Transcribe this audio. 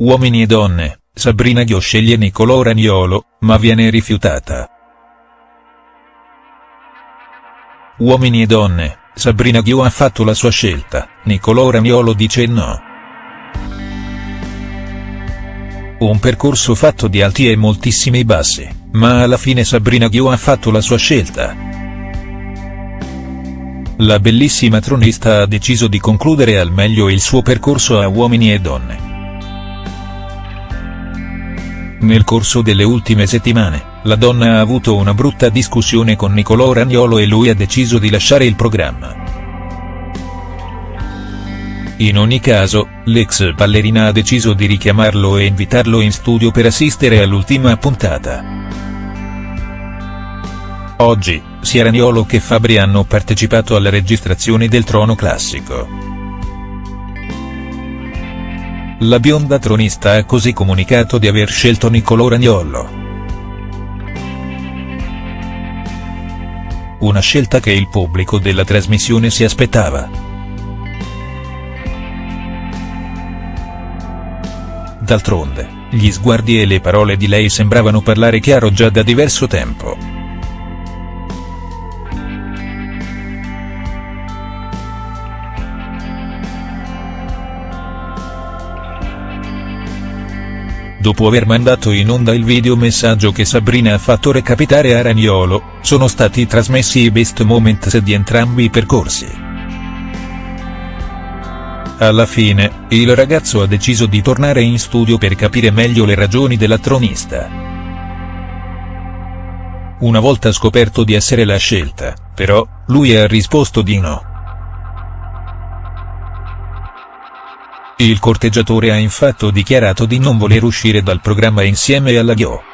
Uomini e donne, Sabrina Ghio sceglie Nicolò Ragnolo, ma viene rifiutata. Uomini e donne, Sabrina Ghio ha fatto la sua scelta, Nicolò Ragnolo dice no. Un percorso fatto di alti e moltissimi bassi, ma alla fine Sabrina Ghio ha fatto la sua scelta. La bellissima tronista ha deciso di concludere al meglio il suo percorso a Uomini e Donne. Nel corso delle ultime settimane, la donna ha avuto una brutta discussione con Nicolò Ragnolo e lui ha deciso di lasciare il programma. In ogni caso, l'ex ballerina ha deciso di richiamarlo e invitarlo in studio per assistere all'ultima puntata. Oggi, sia Ragnolo che Fabri hanno partecipato alla registrazione del Trono Classico. La bionda tronista ha così comunicato di aver scelto Niccolò Ragnolo. Una scelta che il pubblico della trasmissione si aspettava. D'altronde, gli sguardi e le parole di lei sembravano parlare chiaro già da diverso tempo. Dopo aver mandato in onda il video messaggio che Sabrina ha fatto recapitare a Ragnolo, sono stati trasmessi i best moments di entrambi i percorsi. Alla fine, il ragazzo ha deciso di tornare in studio per capire meglio le ragioni della tronista. Una volta scoperto di essere la scelta, però, lui ha risposto di no. Il corteggiatore ha infatti dichiarato di non voler uscire dal programma insieme alla Ghio.